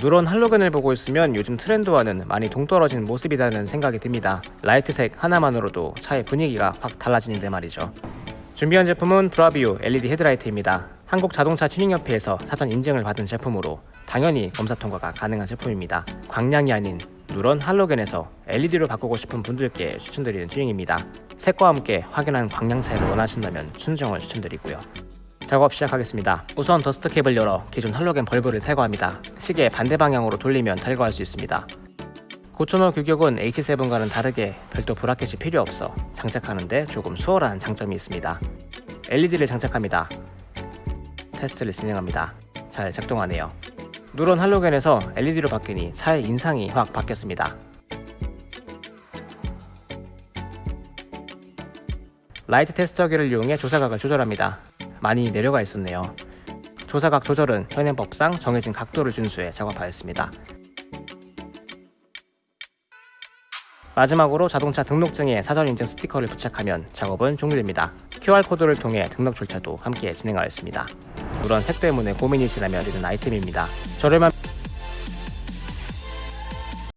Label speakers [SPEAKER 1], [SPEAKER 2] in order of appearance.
[SPEAKER 1] 누런 할로겐을 보고 있으면 요즘 트렌드와는 많이 동떨어진 모습이라는 생각이 듭니다. 라이트색 하나만으로도 차의 분위기가 확 달라지는데 말이죠. 준비한 제품은 브라비오 LED 헤드라이트입니다. 한국 자동차 튜닝협회에서 사전 인증을 받은 제품으로 당연히 검사 통과가 가능한 제품입니다. 광량이 아닌 누런 할로겐에서 LED로 바꾸고 싶은 분들께 추천드리는 튜닝입니다. 색과 함께 확연한 광량 차이를 원하신다면 순정을 추천드리고요. 작업 시작하겠습니다. 우선 더스트 캡을 열어 기존 할로겐 벌브를 탈거합니다. 시계 반대 방향으로 돌리면 탈거할 수 있습니다. 9000호 규격은 H7과는 다르게 별도 브라켓이 필요 없어 장착하는데 조금 수월한 장점이 있습니다. LED를 장착합니다. 테스트를 진행합니다. 잘 작동하네요. 누런 할로겐에서 LED로 바뀌니 차의 인상이 확 바뀌었습니다. 라이트 테스터기를 이용해 조사각을 조절합니다. 많이 내려가 있었네요. 조사각 조절은 현행법상 정해진 각도를 준수해 작업하였습니다. 마지막으로 자동차 등록증에 사전 인증 스티커를 부착하면 작업은 종료됩니다. QR코드를 통해 등록 절차도 함께 진행하였습니다. 물론 색 때문에 고민이시라면 이런 아이템입니다. 저렴한